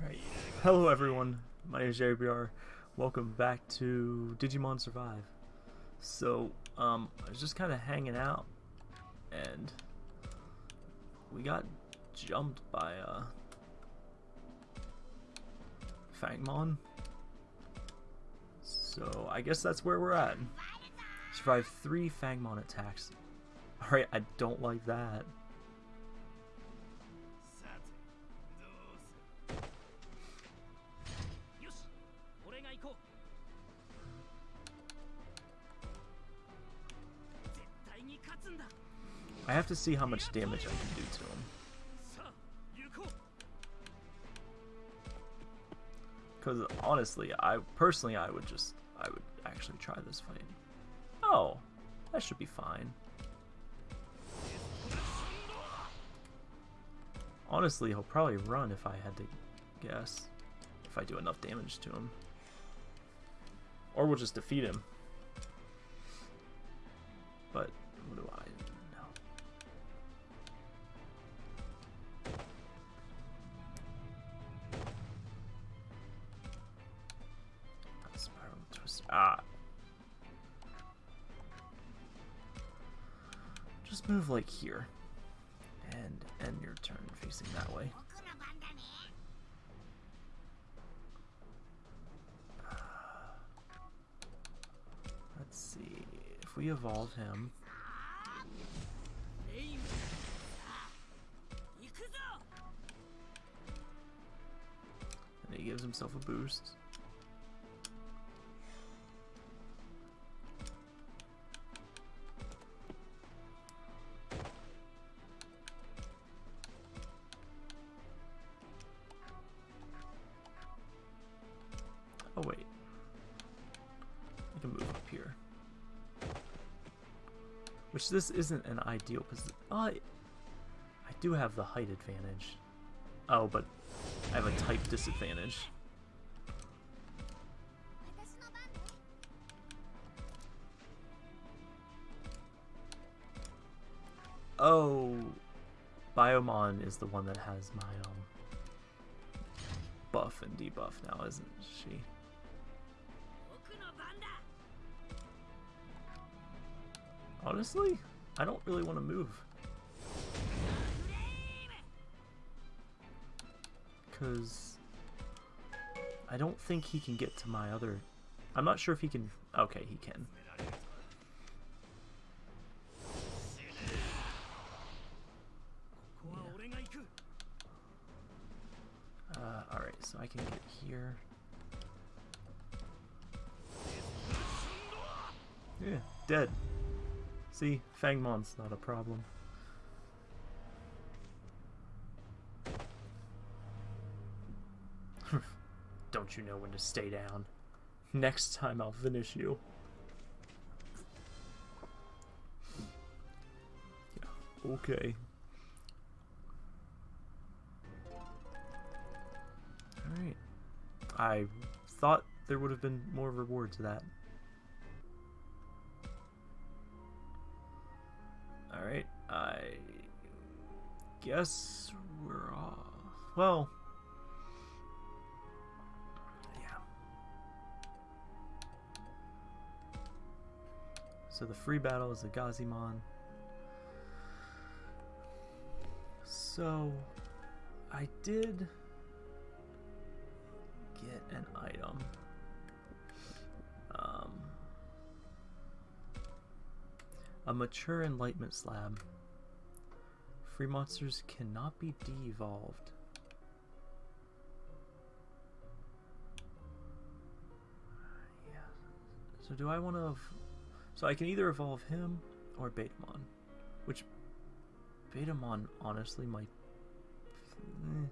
Alright, hello everyone, my name is Jerry BR. Welcome back to Digimon Survive. So, um, I was just kind of hanging out, and we got jumped by, uh, Fangmon. So, I guess that's where we're at. Survive three Fangmon attacks. Alright, I don't like that. have to see how much damage I can do to him. Because honestly, I personally, I would just, I would actually try this fight. Oh, that should be fine. Honestly, he'll probably run if I had to guess. If I do enough damage to him. Or we'll just defeat him. But what do I here. And end your turn facing that way. Uh, let's see. If we evolve him. And he gives himself a boost. this isn't an ideal position. I, I do have the height advantage. Oh, but I have a type disadvantage. Oh, Biyomon is the one that has my um, buff and debuff now, isn't she? Honestly, I don't really want to move. Because I don't think he can get to my other... I'm not sure if he can... Okay, he can. Yeah. Uh, Alright, so I can get here. Yeah, dead. See, Fangmon's not a problem. Don't you know when to stay down? Next time I'll finish you. Yeah, okay. Alright. I thought there would have been more reward to that. Guess we're off. Well, yeah. So the free battle is a Gazimon. So, I did get an item. Um, a mature enlightenment slab. Free monsters cannot be de-evolved. Yeah. So do I want to... So I can either evolve him or Betamon. Which Betamon honestly might... eh.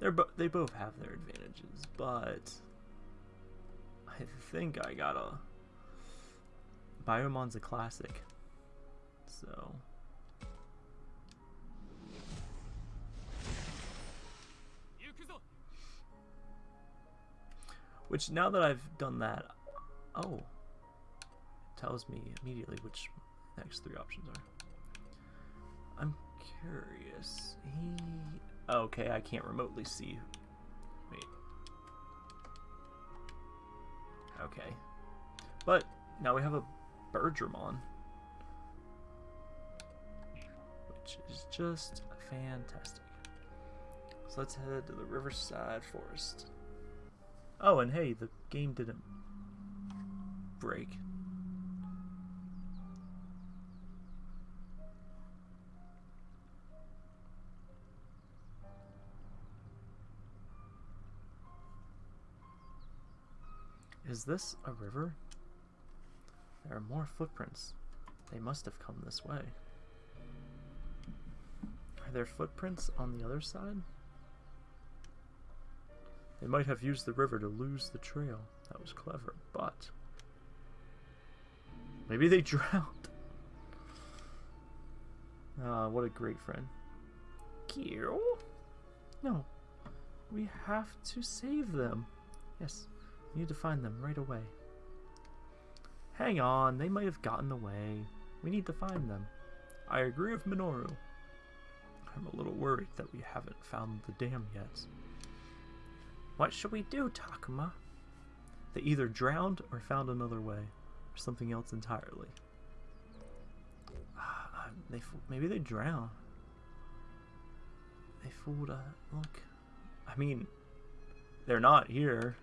They're bo they both have their advantages, but I think I gotta. Biyomon's a classic, so. Which now that I've done that, oh, it tells me immediately which next three options are. I'm curious. He Okay, I can't remotely see. Wait. Okay. But now we have a Burgermon. Which is just fantastic. So let's head to the Riverside Forest. Oh, and hey, the game didn't break. Is this a river? There are more footprints. They must have come this way. There footprints on the other side? They might have used the river to lose the trail. That was clever, but... Maybe they drowned. Ah, what a great friend. Kiro? No. We have to save them. Yes, we need to find them right away. Hang on, they might have gotten away. We need to find them. I agree with Minoru. I'm a little worried that we haven't found the dam yet. What should we do, Takuma? They either drowned or found another way, or something else entirely. Ah, they maybe they drowned. They fooled. Uh, look, I mean, they're not here,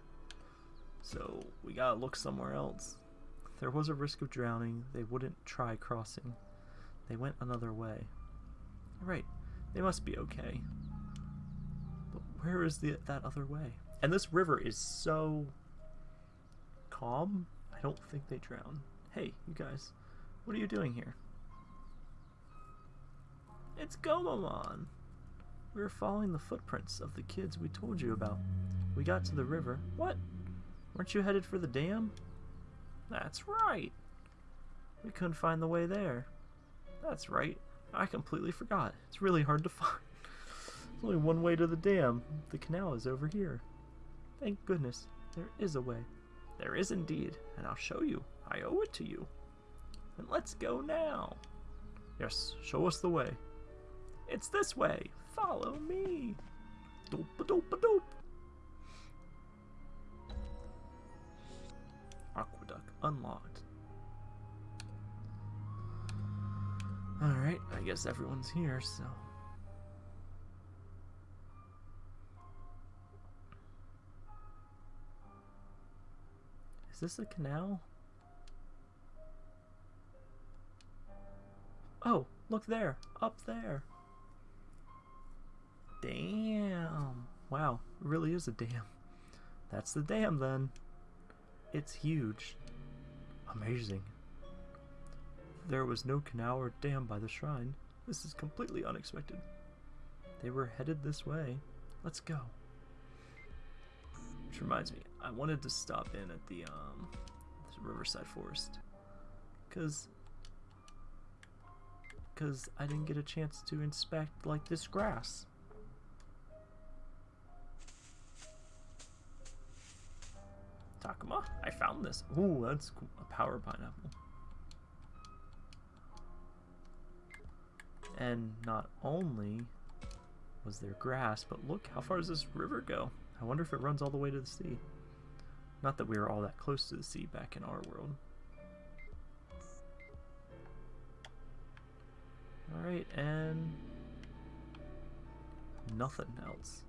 so we gotta look somewhere else. There was a risk of drowning. They wouldn't try crossing. They went another way. Right, they must be okay. But where is the that other way? And this river is so calm. I don't think they drown. Hey, you guys, what are you doing here? It's Gomamon. We were following the footprints of the kids we told you about. We got to the river. What? Weren't you headed for the dam? That's right. We couldn't find the way there. That's right. I completely forgot. It's really hard to find. There's only one way to the dam. The canal is over here. Thank goodness, there is a way. There is indeed, and I'll show you. I owe it to you. And let's go now. Yes, show us the way. It's this way. Follow me. Dope a dope a dope. Aqueduct unlocked. Alright, I guess everyone's here, so. Is this a canal? Oh, look there, up there. Damn. Wow, it really is a dam. That's the dam then. It's huge. Amazing. There was no canal or dam by the shrine. This is completely unexpected. They were headed this way. Let's go. Which reminds me, I wanted to stop in at the um Riverside Forest. Cause cause I didn't get a chance to inspect like this grass. Takuma, I found this. Ooh, that's cool. a power pineapple. And not only was there grass, but look, how far does this river go? I wonder if it runs all the way to the sea. Not that we were all that close to the sea back in our world. Alright, and nothing else.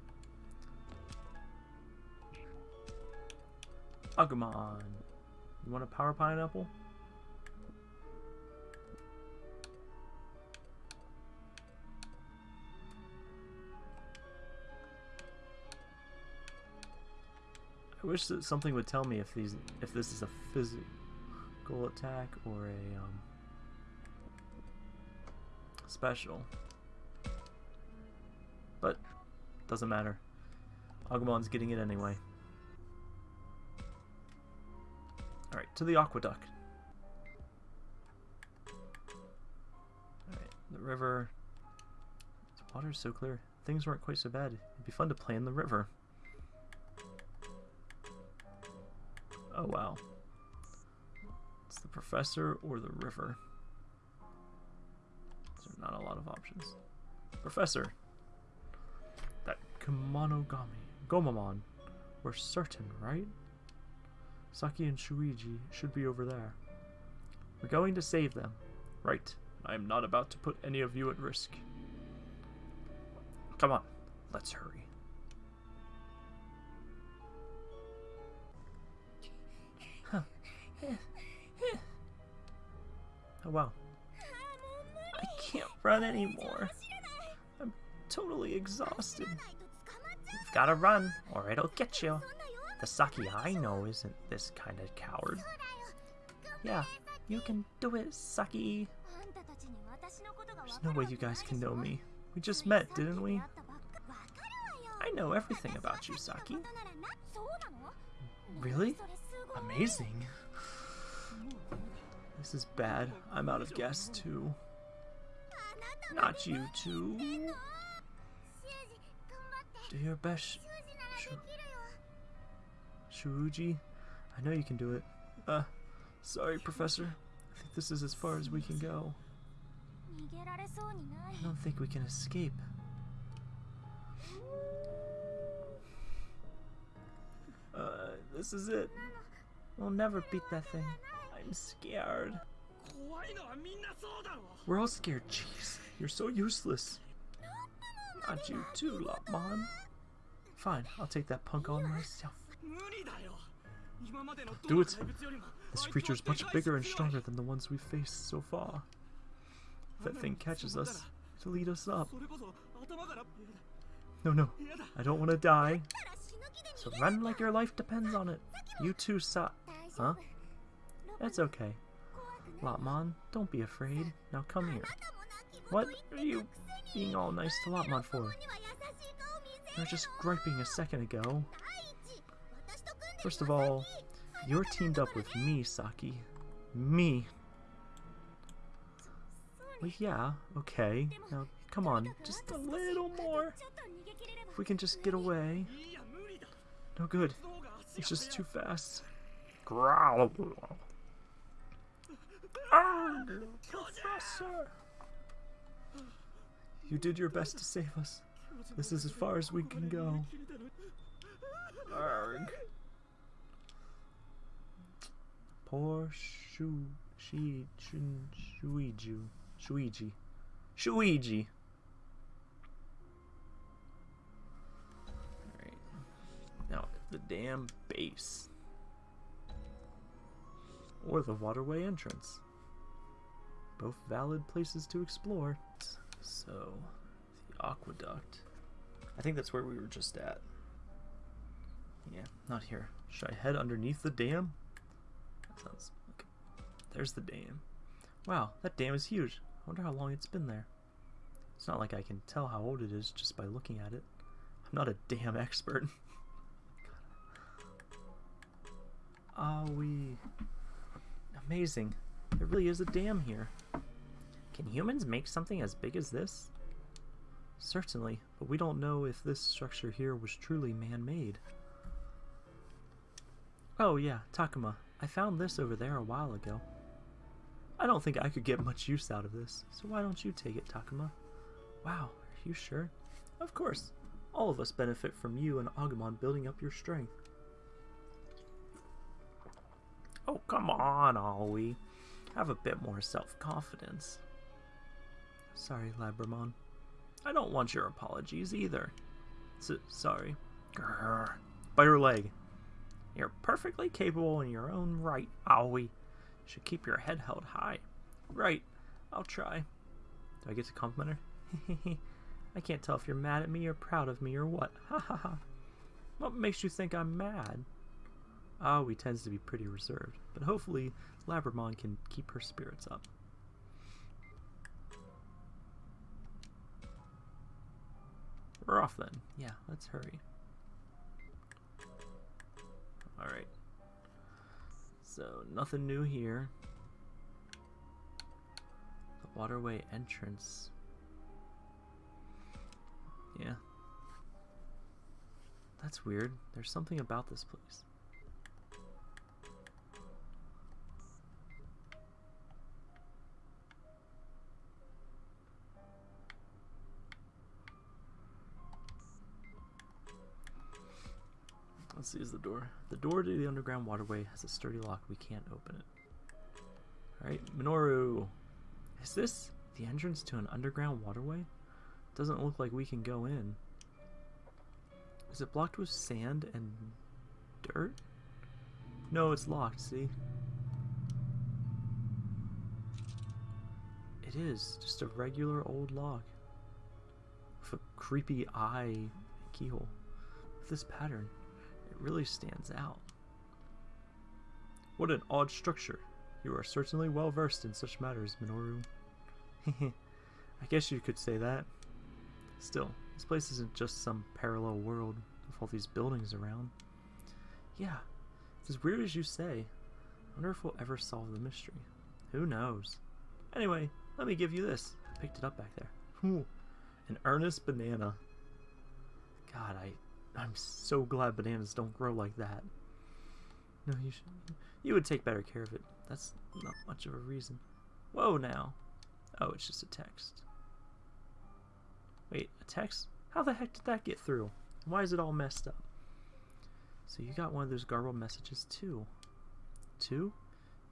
Agumon. You want a power pineapple? I wish that something would tell me if these if this is a physical attack or a um, special. But doesn't matter. Agumon's getting it anyway. Alright, to the aqueduct. Alright, the river. The water's so clear. Things weren't quite so bad. It'd be fun to play in the river. Oh wow. It's the professor or the river. There's not a lot of options. Professor. Kemonogami. Gomamon. We're certain, right? Saki and Shuji should be over there. We're going to save them. Right. I am not about to put any of you at risk. Come on, let's hurry. Oh wow. I can't run anymore. I'm totally exhausted. You've gotta run, or it'll get you. The Saki I know isn't this kind of coward. Yeah, you can do it, Saki. There's no way you guys can know me. We just met, didn't we? I know everything about you, Saki. Really? Amazing. This is bad. I'm out of gas too. Not you too. Do your best, Shu Shuji. I know you can do it. Uh, sorry, Professor. I think this is as far as we can go. I don't think we can escape. Uh, this is it. We'll never beat that thing. I'm scared. We're all scared, jeez. You're so useless. Not you too, Lopmon. Fine, I'll take that punk on myself. Do it! This creature is much bigger and stronger than the ones we've faced so far. If that thing catches us, it'll eat us up. No, no, I don't want to die. So run like your life depends on it. You too, Sa- Huh? That's okay. Lopmon, don't be afraid. Now come here. What are you being all nice to Lopmon for? You were just griping a second ago. First of all, you're teamed up with me, Saki. Me. Well, yeah, okay. Now, come on, just a little more. If we can just get away. No good. It's just too fast. Growl. Professor. You did your best to save us. This is as far as we can go. Arg. Poor Shu Shi Shun Shuiju Shuiji Shuiji. Alright. Now the damn base. Or the waterway entrance. Both valid places to explore. So, the aqueduct. I think that's where we were just at. Yeah, not here. Should I head underneath the dam? That sounds okay. There's the dam. Wow, that dam is huge. I wonder how long it's been there. It's not like I can tell how old it is just by looking at it. I'm not a dam expert. Ah, we. Amazing. There really is a dam here. Can humans make something as big as this? Certainly, but we don't know if this structure here was truly man-made. Oh yeah, Takuma. I found this over there a while ago. I don't think I could get much use out of this, so why don't you take it, Takuma? Wow, are you sure? Of course. All of us benefit from you and Agumon building up your strength. Oh, come on, Aoi. Have a bit more self-confidence. Sorry, Labramon. I don't want your apologies either. Sorry. Grrr. By your leg. You're perfectly capable in your own right, Aoi. Should keep your head held high. Right. I'll try. Do I get to compliment her? I can't tell if you're mad at me or proud of me or what. Ha ha ha. What makes you think I'm mad? Ah, Aoi tends to be pretty reserved, but hopefully Labramon can keep her spirits up. We're off then. Yeah, let's hurry. Alright. So, nothing new here. The waterway entrance. Yeah. That's weird. There's something about this place. Let's see, is the door. The door to the underground waterway has a sturdy lock. We can't open it. Alright, Minoru. Is this the entrance to an underground waterway? Doesn't look like we can go in. Is it blocked with sand and dirt? No, it's locked, see? It is just a regular old lock with a creepy eye keyhole. With this pattern, really stands out. What an odd structure. You are certainly well versed in such matters, Minoru. I guess you could say that. Still, this place isn't just some parallel world with all these buildings around. Yeah, it's as weird as you say. I wonder if we'll ever solve the mystery. Who knows? Anyway, let me give you this. I picked it up back there. An earnest banana. God, I, I'm so glad bananas don't grow like that. No, you should. You would take better care of it. That's not much of a reason. Whoa, now. Oh, it's just a text. Wait, a text? How the heck did that get through? Why is it all messed up? So you got one of those garbled messages too. Two?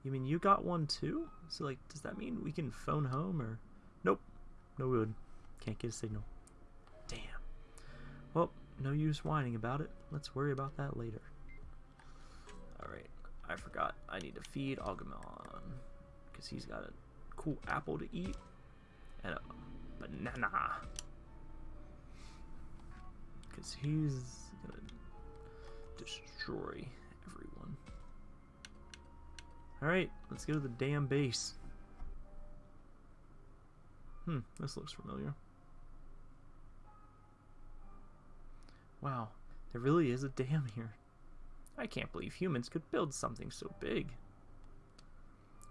You mean you got one too? So like, does that mean we can phone home or? Nope. No good. Can't get a signal. Damn. Well, no use whining about it. Let's worry about that later. Alright, I forgot. I need to feed Agumon. Because he's got a cool apple to eat. And a banana. Because he's gonna destroy everyone. Alright, let's go to the damn base. Hmm, this looks familiar. Wow, there really is a dam here. I can't believe humans could build something so big.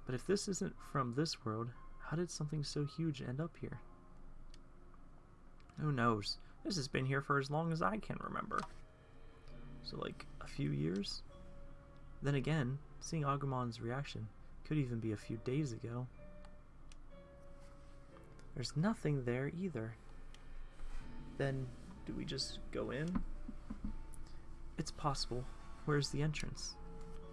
But if this isn't from this world, how did something so huge end up here? Who knows? This has been here for as long as I can remember. So like, a few years? Then again, seeing Agumon's reaction could even be a few days ago. There's nothing there either. Then, do we just go in? It's possible. Where's the entrance?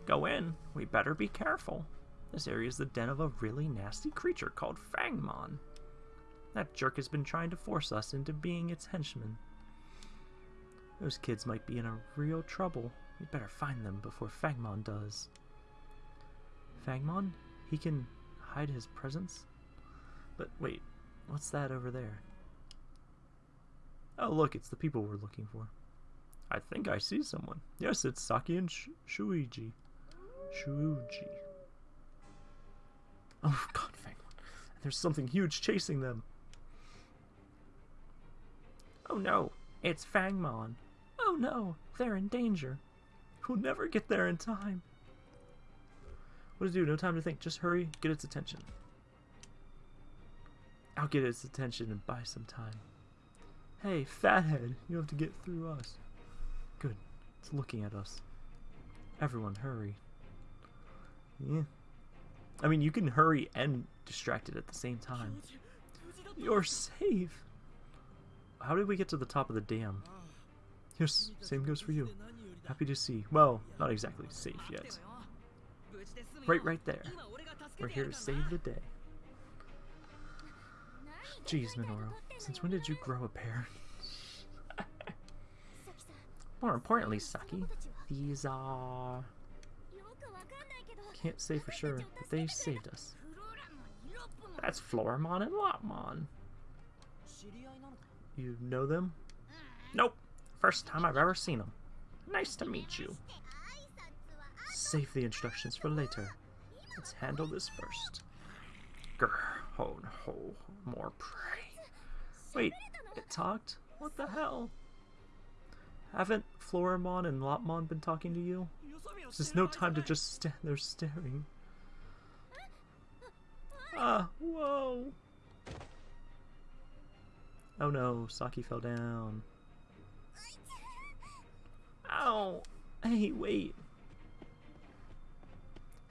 Go in. We better be careful. This area is the den of a really nasty creature called Fangmon. That jerk has been trying to force us into being its henchmen. Those kids might be in a real trouble. We better find them before Fangmon does. Fangmon? He can hide his presence? But wait, what's that over there? Oh, look, it's the people we're looking for. I think I see someone. Yes, it's Saki and Sh Shuiji. Shuji. Oh, God, Fangmon. There's something huge chasing them. Oh no, it's Fangmon. Oh no, they're in danger. We'll never get there in time. What to do? No time to think. Just hurry, get its attention. I'll get its attention and buy some time. Hey, fathead, you have to get through us. Good, it's looking at us. Everyone, hurry. Yeah. I mean, you can hurry and distract it at the same time. You're safe. How did we get to the top of the dam? Yes, same goes for you. Happy to see. Well, not exactly safe yet. Right, right there. We're here to save the day. Jeez, Minoru, since when did you grow a pair? More importantly, Saki, these are... Can't say for sure, but they saved us. That's Floramon and Lopmon. You know them? Nope. First time I've ever seen them. Nice to meet you. Save the instructions for later. Let's handle this first. Grr, ho, ho, more prey. Wait, it talked? What the hell? Haven't Floramon and Lopmon been talking to you? There's no time to just stand there staring. Ah, whoa! Oh no, Saki fell down. Ow! Hey, wait!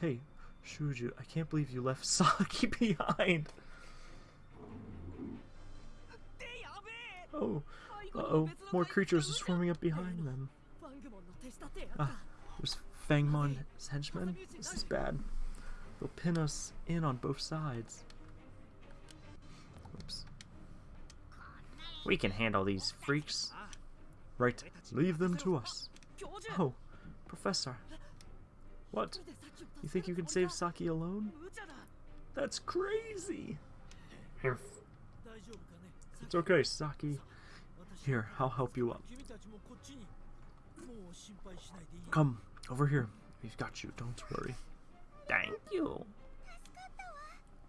Hey, Shuju, I can't believe you left Saki behind! Oh, uh-oh, more creatures are swarming up behind them. Ah, there's Fangmon's henchmen. This is bad. They'll pin us in on both sides. Oops. We can handle these freaks. Right, leave them to us. Oh, Professor. What? You think you can save Saki alone? That's crazy! Here. It's okay, Saki. Here, I'll help you up. Come, over here. We've got you, don't worry. Thank you.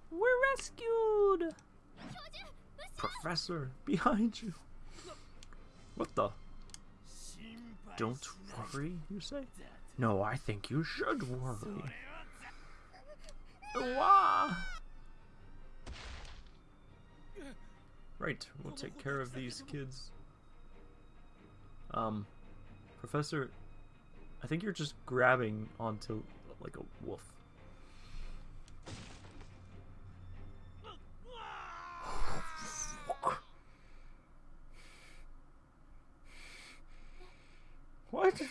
We're rescued! Professor, behind you. What the? Don't worry, you say? No, I think you should worry. Wah! Right, we'll take care of these kids. Um, Professor, I think you're just grabbing onto like a wolf. What?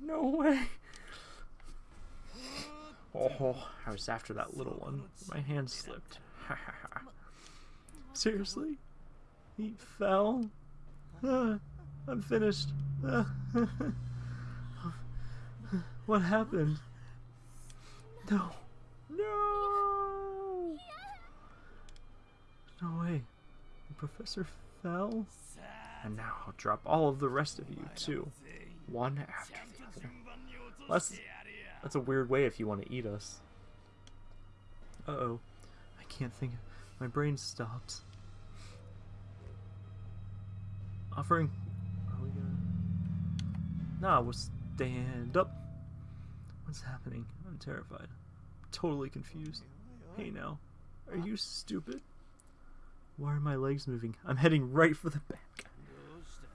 No way. Oh, I was after that little one. My hand slipped. Seriously? He fell? Ah, I'm finished. Ah. what happened? No. No! No way. The professor fell? And now I'll drop all of the rest of you, too. One after the other. That's, that's a weird way if you want to eat us. Uh-oh. I can't think. My brain stopped. Offering... Are we gonna... Nah, we'll stand up. What's happening? I'm terrified. Totally confused. Hey now, are you stupid? Why are my legs moving? I'm heading right for the back.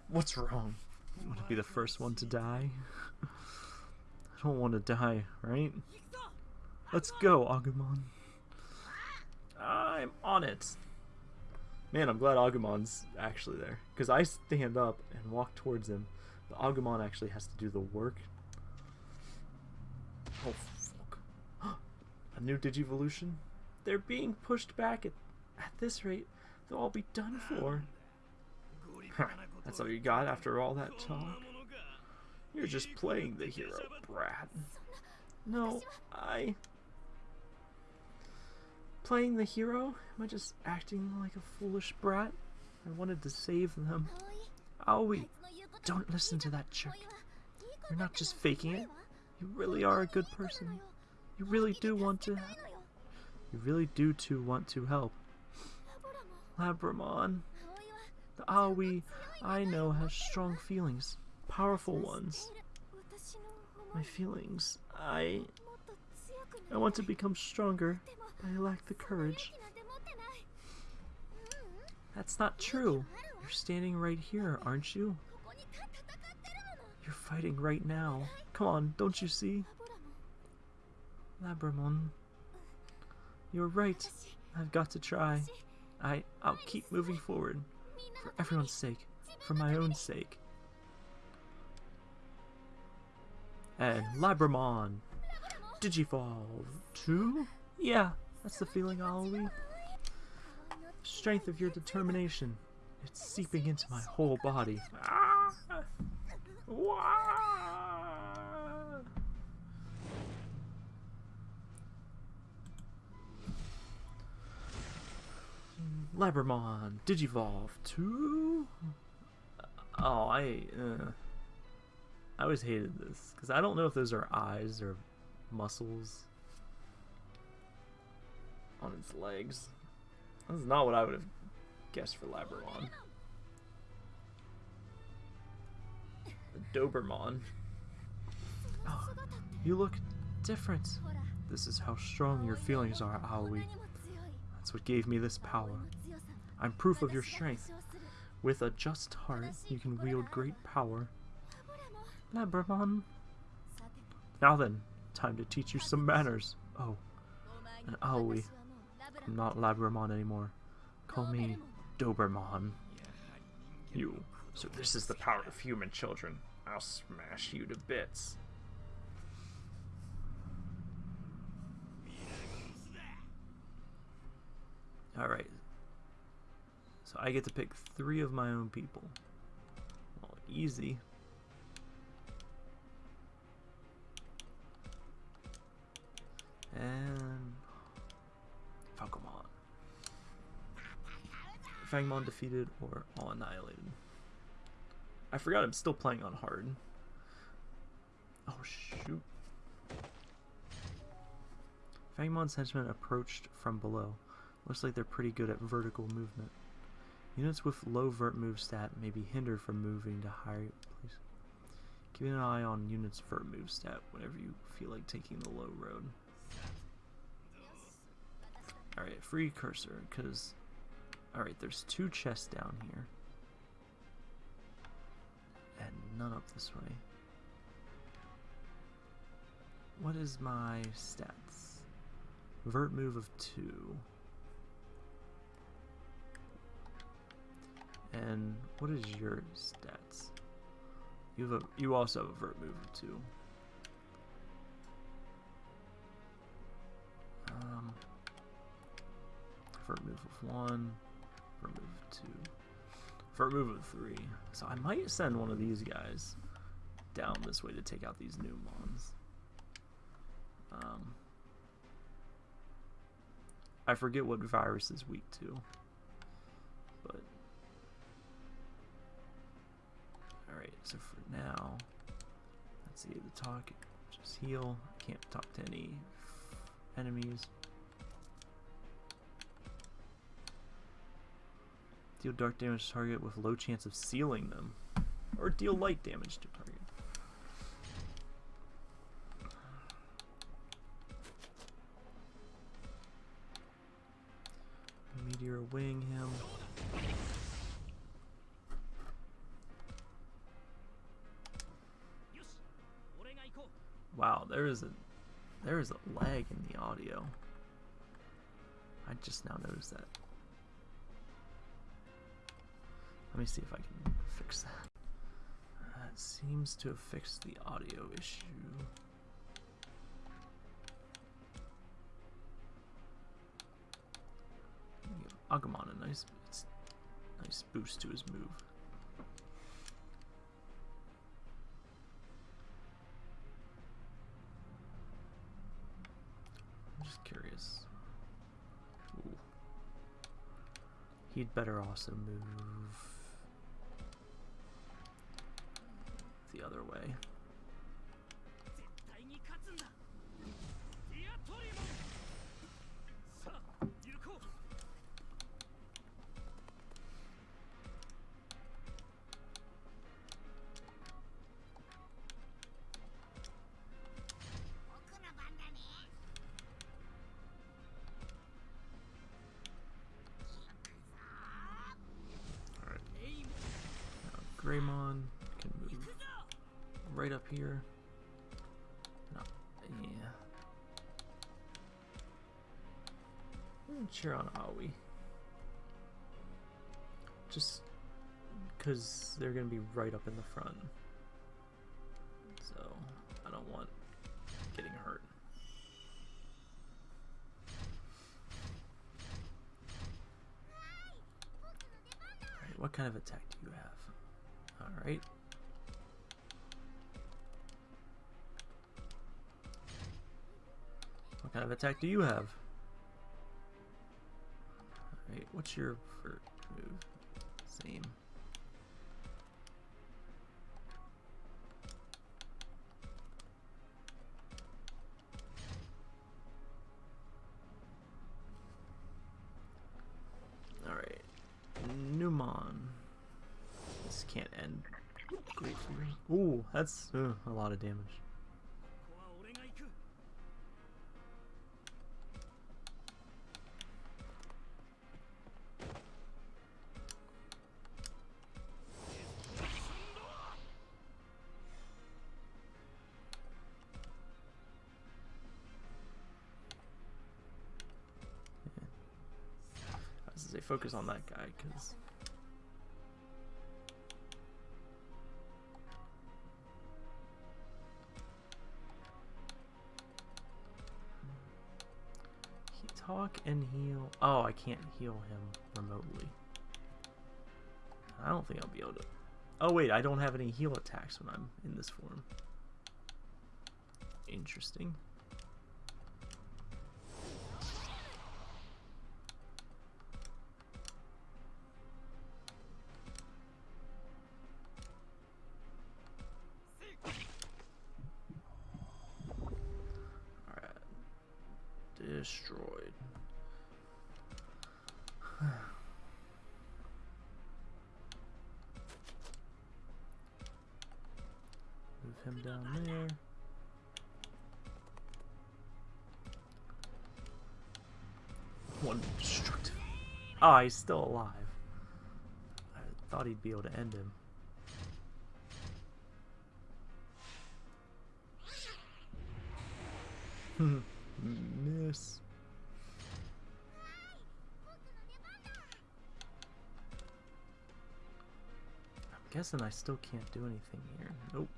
What's wrong? You want to be the first one to die. I don't want to die, right? Let's go, Agumon. I'm on it. Man, I'm glad Agumon's actually there. Because I stand up and walk towards him, but Agumon actually has to do the work. Oh, fuck. A new Digivolution? They're being pushed back at, at this rate. They'll all be done for. That's all you got after all that talk? You're just playing the hero, brat. No, I playing the hero? Am I just acting like a foolish brat? I wanted to save them. Aoi, don't listen to that jerk. You're not just faking it. You really are a good person. You really do want to... You really do too want to help. Labramon. The Aoi I know has strong feelings. Powerful ones. My feelings. I... I want to become stronger. I lack the courage. That's not true. You're standing right here, aren't you? You're fighting right now. Come on, don't you see? Labramon. You're right. I've got to try. I, I'll keep moving forward. For everyone's sake. For my own sake. And Labramon! Digivolve 2? Yeah, that's the feeling, Aoi. Strength of your determination. It's seeping into my whole body. Ah! Wah! Labramon, Digivolve 2? Oh, I, uh, I always hated this, because I don't know if those are eyes or muscles on its legs. This is not what I would have guessed for Labramon. A Dobermon. Oh, you look different. This is how strong your feelings are, Aoi. That's what gave me this power. I'm proof of your strength. With a just heart, you can wield great power. Labramon. Now then, time to teach you some manners. Oh, and Aoi, I'm not Labramon anymore. Call me Dobermon. You. So this is the power of human children. I'll smash you to bits. Alright. So I get to pick three of my own people. Well, easy. And Fangmon defeated or all annihilated. I forgot I'm still playing on hard. Oh shoot. Fangmon's henchmen approached from below. Looks like they're pretty good at vertical movement. Units with low vert move stat may be hindered from moving to higher place. Keep an eye on units vert move stat whenever you feel like taking the low road. Alright, free cursor, because... Alright, there's two chests down here. And none up this way. What is my stats? Vert move of 2. And what is your stats? You have a, you also have a vert move of 2. Um, vert move of 1, vert move 2, vert move of 3. So I might send one of these guys down this way to take out these new mons. Um, I forget what virus is weak to, but all right. So for now, let's see the talk. Just heal. Can't talk to any enemies. Deal dark damage to target with low chance of sealing them, or deal light damage to target. Meteor wing him. Wow, there is a there is a lag in the audio. I just now noticed that. Let me see if I can fix that. That seems to have fixed the audio issue. Give Agumon a nice, nice boost to his move. I'm just curious. Ooh. He'd better also move the other way. I'm cheer on Aoi. Just because they're gonna be right up in the front. So I don't want getting hurt. Alright, what kind of attack do you have? Alright. What kind of attack do you have? Alright, what's your first move? Same. Alright. Numon. This can't end greatly. Ooh, that's uh, a lot of damage. focus on that guy because talk and heal. Oh, I can't heal him remotely. I don't think I'll be able to. Oh wait, I don't have any heal attacks when I'm in this form. Interesting. Him down there. One destructive. Oh, he's still alive. I thought he'd be able to end him. Hmm, miss. I'm guessing I still can't do anything here. Nope.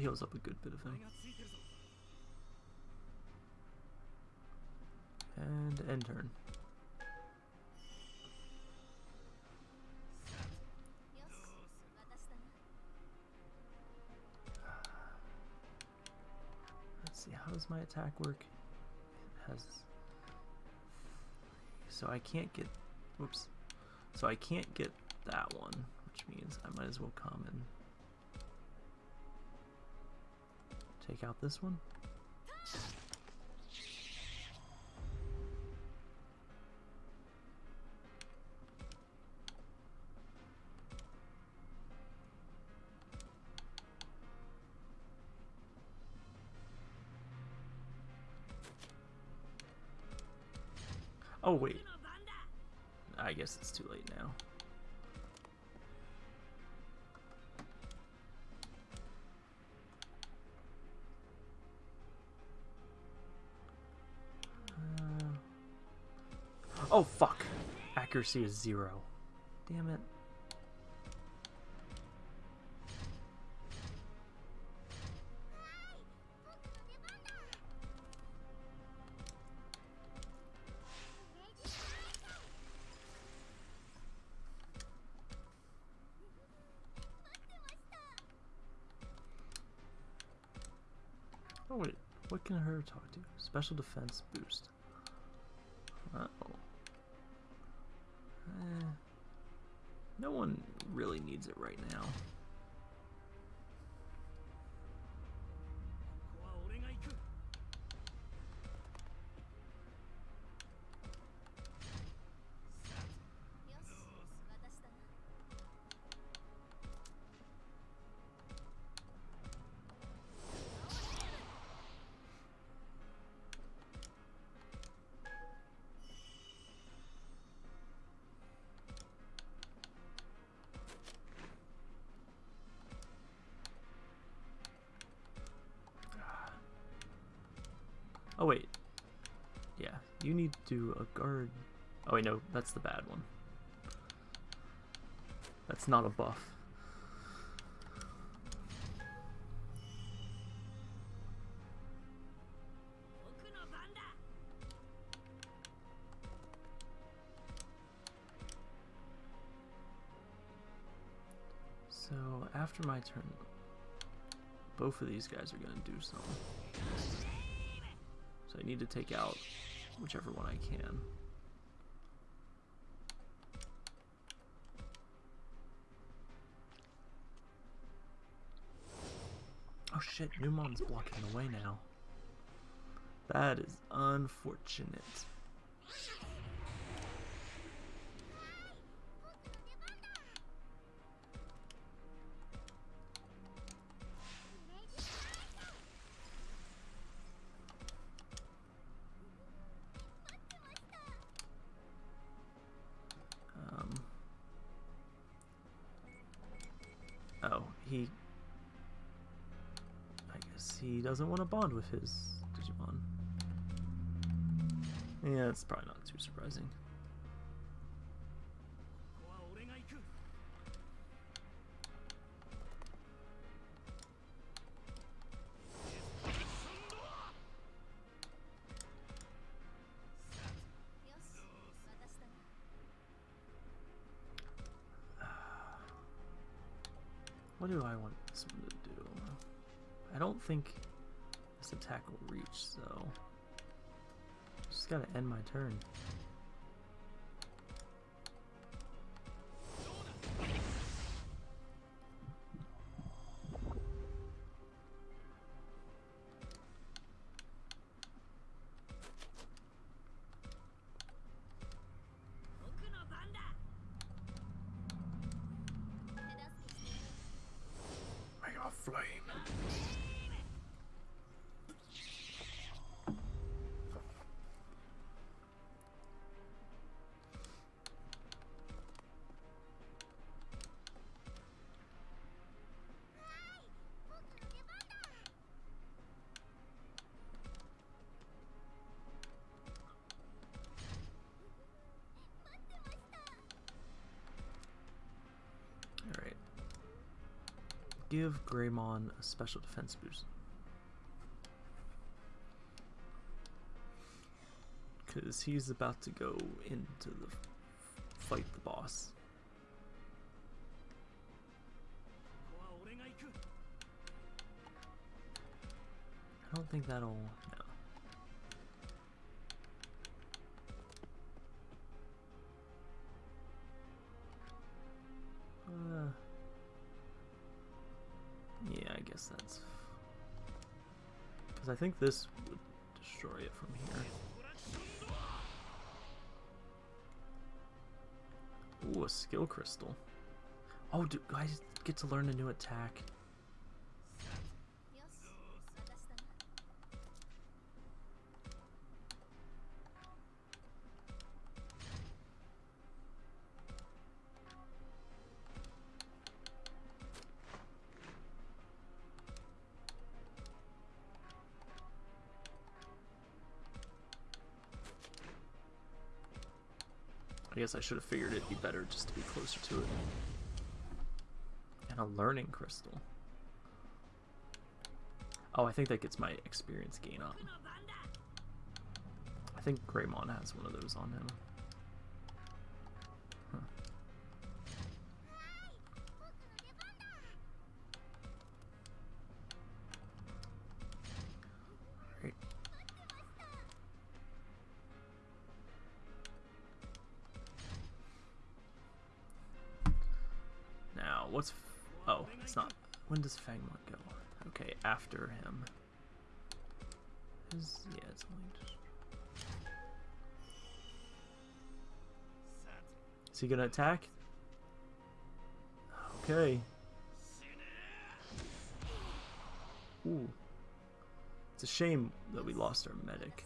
heals up a good bit of him. And end turn. Let's see, how does my attack work? It has... So I can't get... Whoops. So I can't get that one, which means I might as well come and... take out this one. Accuracy is zero. Damn it. Oh wait, what can her talk to? Special defense boost. Uh oh. Eh, no one really needs it right now. Oh wait. Yeah, you need to do a guard. Oh wait, no, that's the bad one. That's not a buff. So after my turn, both of these guys are gonna do something. So I need to take out whichever one I can. Oh shit, Numon's blocking the way now. That is unfortunate. doesn't want to bond with his Digimon. Yeah, it's probably not too surprising. What do I want this one to do? I don't think attack will reach, so just gotta end my turn. give Greymon a special defense boost. Because he's about to go into the fight the boss. I don't think that'll... No. makes. Because I think this would destroy it from here. Ooh, a skill crystal. Oh, do I get to learn a new attack? guess I should have figured it'd be better just to be closer to it. And a learning crystal. Oh, I think that gets my experience gain up. I think Greymon has one of those on him. what's... oh, it's not... When does Fangmon go? Okay, after him. Is, yeah, it's only just... Is he gonna attack? Okay. Ooh. It's a shame that we lost our medic,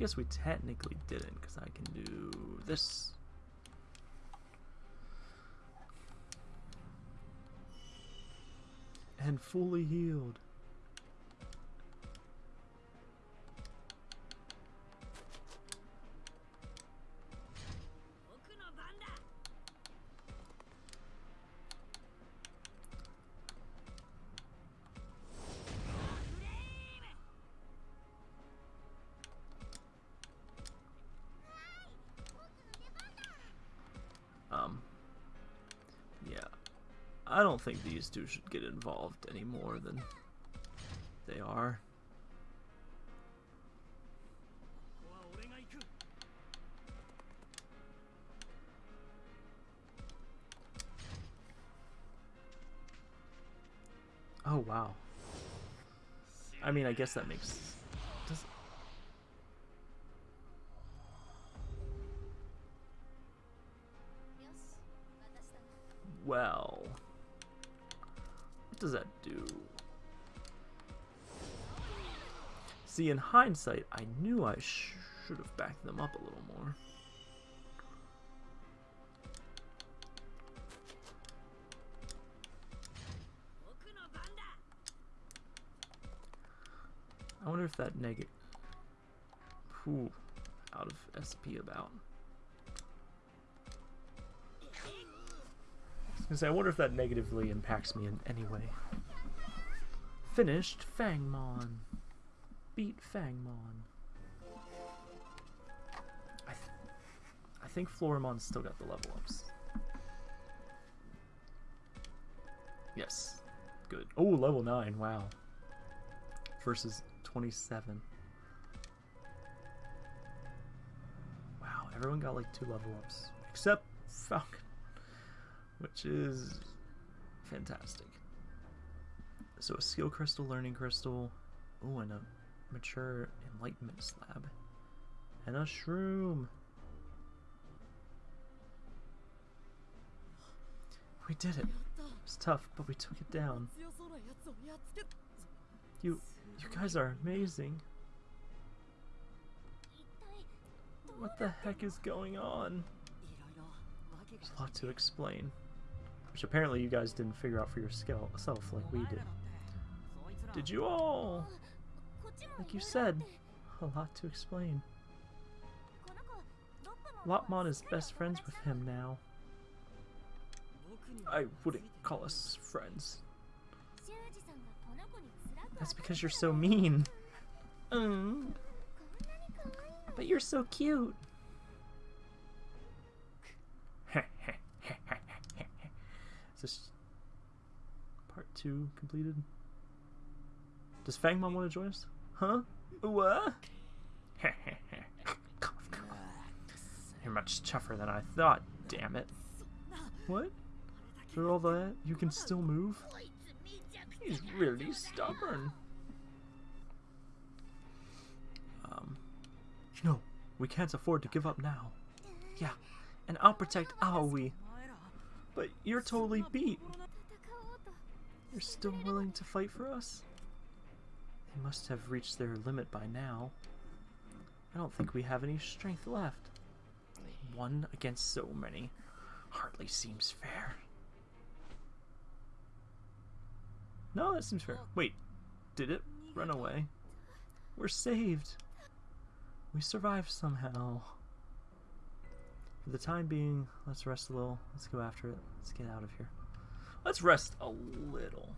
guess we technically didn't, because I can do this. And fully healed. don't think these two should get involved any more than they are. Oh, wow. I mean, I guess that makes does that do? See, in hindsight, I knew I sh- should have backed them up a little more. I wonder if that negative. Whew, out of SP about. Say, I wonder if that negatively impacts me in any way. Finished Fangmon. Beat Fangmon. I, th I think Floramon's still got the level ups. Yes. Good. Oh, level 9. Wow. Versus 27. Wow, everyone got like two level ups. Except Falcon which is fantastic. So a skill crystal, learning crystal, oh, and a mature enlightenment slab, and a shroom. We did it. It was tough, but we took it down. You, you guys are amazing. What the heck is going on? There's a lot to explain. Which apparently you guys didn't figure out for yourself like we did. Did you all? Like you said, a lot to explain. Lopmon is best friends with him now. I wouldn't call us friends. That's because you're so mean. Mm. But you're so cute. Is this part two completed? Does Fangmon want to join us? Huh? What? You're much tougher than I thought, damn it. What? Through all that, you can still move? He's really stubborn. Um, no, we can't afford to give up now. Yeah, and I'll protect Aoi but you're totally beat. You're still willing to fight for us? They must have reached their limit by now. I don't think we have any strength left. One against so many. Hardly seems fair. No, that seems fair. Wait, did it run away? We're saved! We survived somehow. For the time being, let's rest a little. Let's go after it. Let's get out of here. Let's rest a little.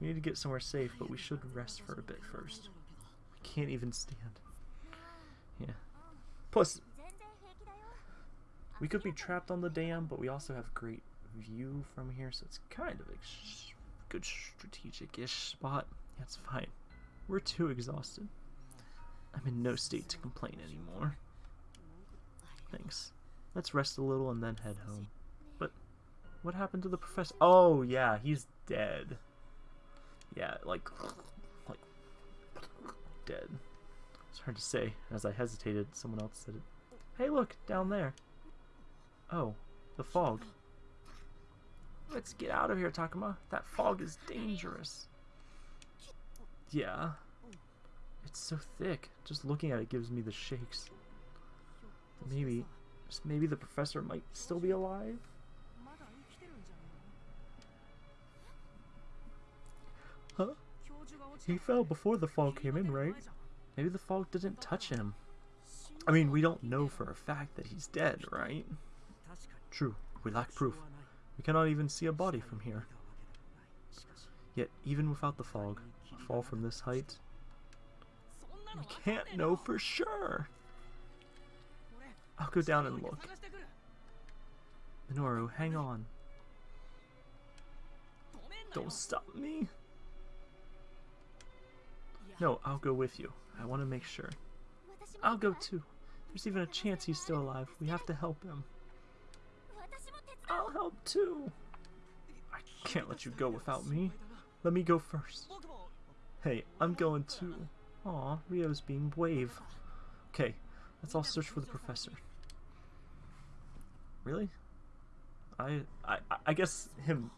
We need to get somewhere safe, but we should rest for a bit first. I can't even stand. Yeah. Plus, we could be trapped on the dam, but we also have great view from here, so it's kind of a good strategic-ish spot. That's fine. We're too exhausted. I'm in no state to complain anymore. Let's rest a little and then head home. But what happened to the professor? Oh yeah, he's dead. Yeah, like like dead. It's hard to say. As I hesitated, someone else said it. Hey, look down there. Oh, the fog. Let's get out of here, Takuma. That fog is dangerous. Yeah. It's so thick. Just looking at it gives me the shakes. Maybe, maybe the professor might still be alive? Huh? He fell before the fog came in, right? Maybe the fog didn't touch him. I mean, we don't know for a fact that he's dead, right? True, we lack proof. We cannot even see a body from here. Yet, even without the fog, a fall from this height, we can't know for sure. I'll go down and look. Minoru, hang on. Don't stop me. No, I'll go with you. I want to make sure. I'll go too. There's even a chance he's still alive. We have to help him. I'll help too. I can't let you go without me. Let me go first. Hey, I'm going too. Aw, Rio's being brave. Okay, Let's all search for the professor. Really? I, I I guess him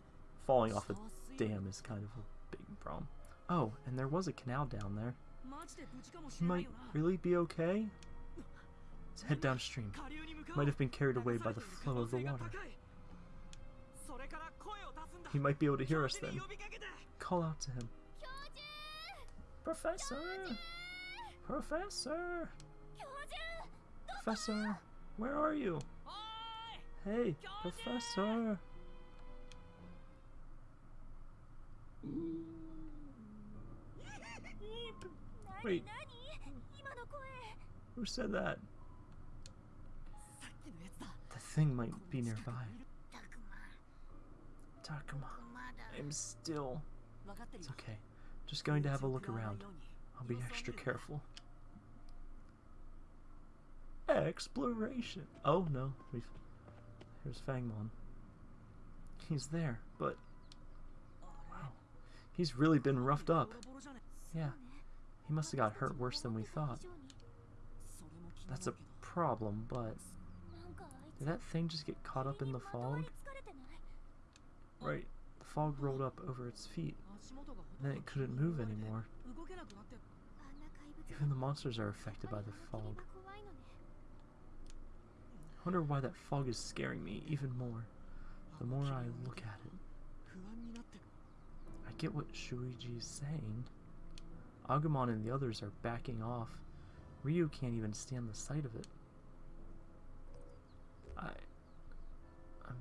falling off a dam is kind of a big problem. Oh, and there was a canal down there. He might really be okay? Let's head downstream. Might have been carried away by the flow of the water. He might be able to hear us then. Call out to him. Professor! Professor! Professor, where are you? Hey, Professor! Wait. Who said that? The thing might be nearby. Takuma. I'm still... It's okay. Just going to have a look around. I'll be extra careful. Exploration! Oh no, We've... here's Fangmon. He's there, but... Wow. He's really been roughed up. Yeah, he must have got hurt worse than we thought. That's a problem, but... Did that thing just get caught up in the fog? Right, the fog rolled up over its feet. Then it couldn't move anymore. Even the monsters are affected by the fog. I wonder why that fog is scaring me even more. The more I look at it. I get what Shuichi's saying. Agumon and the others are backing off. Ryu can't even stand the sight of it. I... I'm...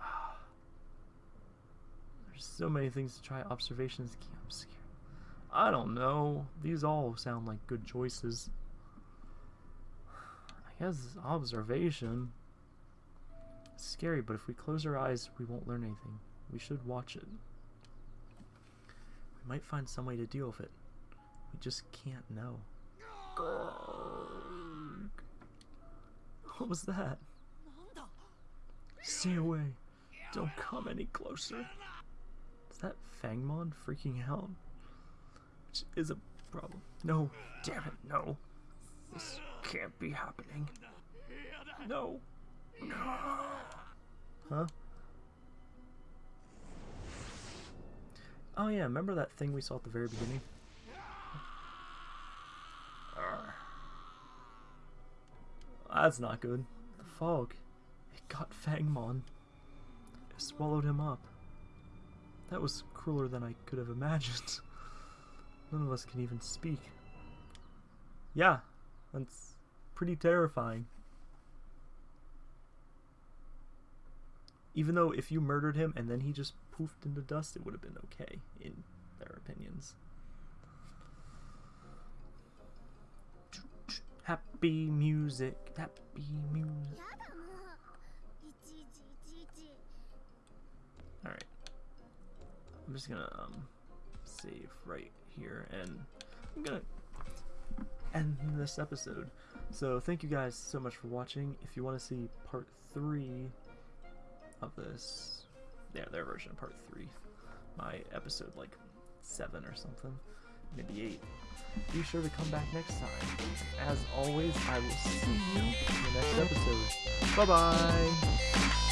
Ah. There's so many things to try. Observations can't... I'm scared. I don't know. These all sound like good choices has observation. It's scary, but if we close our eyes, we won't learn anything. We should watch it. We might find some way to deal with it. We just can't know. What was that? Stay away. Don't come any closer. Is that Fangmon freaking out? Which is a problem. No, damn it, no. This can't be happening. No. No. Huh? Oh yeah, remember that thing we saw at the very beginning? Ah. That's not good. The fog. It got Fangmon. It swallowed him up. That was crueler than I could have imagined. None of us can even speak. Yeah, that's pretty terrifying. Even though if you murdered him and then he just poofed into dust, it would have been okay, in their opinions. Happy music, happy music. Alright. I'm just gonna um, save right here and I'm gonna end this episode. So thank you guys so much for watching. If you want to see part three of this yeah, their version of part three. My episode like seven or something. Maybe eight. Be sure to come back next time. As always, I will see you in the next episode. Bye bye!